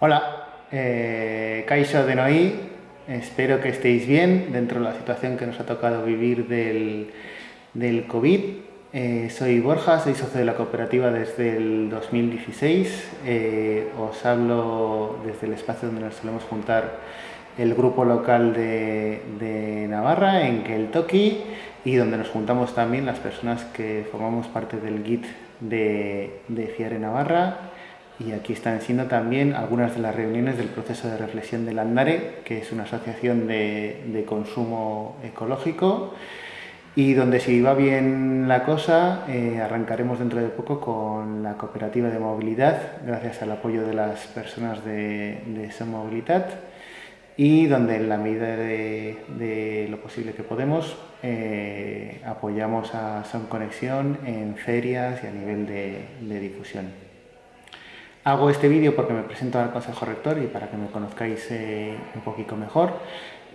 Hola, eh, Kaisho de Noí, espero que estéis bien dentro de la situación que nos ha tocado vivir del, del COVID. Eh, soy Borja, soy socio de la cooperativa desde el 2016. Eh, os hablo desde el espacio donde nos solemos juntar el grupo local de, de Navarra, en Keltoki, y donde nos juntamos también las personas que formamos parte del GIT de, de Fiare Navarra y aquí están siendo también algunas de las reuniones del proceso de reflexión del Andare, que es una asociación de, consumo ecológico y donde si va bien la cosa eh, arrancaremos dentro de poco con la cooperativa de movilidad gracias al apoyo de las personas de, de Movilidad y donde en la medida de, lo posible que podemos eh, apoyamos a Son Conexión en ferias y a nivel de difusión. Hago este vídeo porque me presento al Consejo Rector y para que me conozcáis eh, un poquito mejor.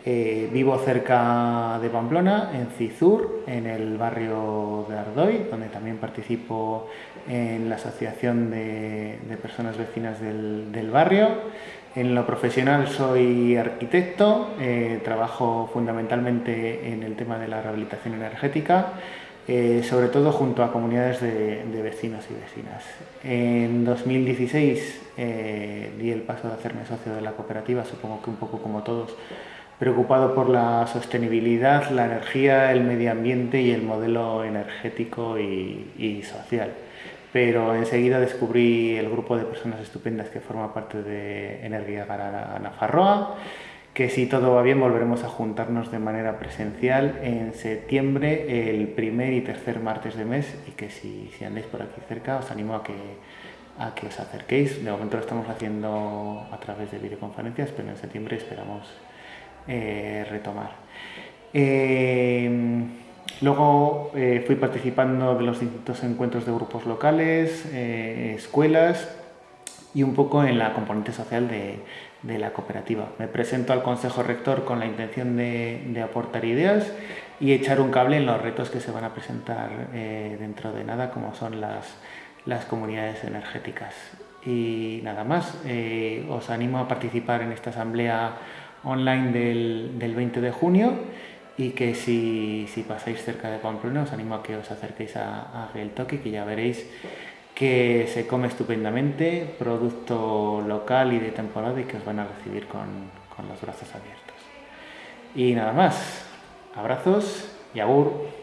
Eh, vivo cerca de Pamplona, en Cizur, en el barrio de Ardoy, donde también participo en la asociación de, personas vecinas del, barrio. En lo profesional soy arquitecto, eh, trabajo fundamentalmente en el tema de la rehabilitación energética eh, sobre todo junto a comunidades de, vecinos y vecinas. En 2016 eh, di el paso de hacerme socio de la cooperativa, supongo que un poco como todos, preocupado por la sostenibilidad, la energía, el medio ambiente y el modelo energético y, social. Pero enseguida descubrí el grupo de personas estupendas que forma parte de Energía Garana Nafarroa, que si todo va bien volveremos a juntarnos de manera presencial en septiembre, el primer y tercer martes de mes, y que si, si andáis por aquí cerca os animo a que, a que os acerquéis. De momento lo estamos haciendo a través de videoconferencias, pero en septiembre esperamos eh, retomar. Eh, luego eh, fui participando de los distintos encuentros de grupos locales, escuelas, y un poco en la componente social de, de, la cooperativa. Me presento al Consejo Rector con la intención de, de, aportar ideas y echar un cable en los retos que se van a presentar eh, dentro de nada, como son las, las comunidades energéticas. Y nada más, eh, os animo a participar en esta asamblea online del, del 20 de junio y que si, si, pasáis cerca de Pamplona os animo a que os acerquéis a, a Toque, que ya veréis que se come estupendamente, producto local y de temporada y que os van a recibir con, con los brazos abiertos. Y nada más, abrazos y agur.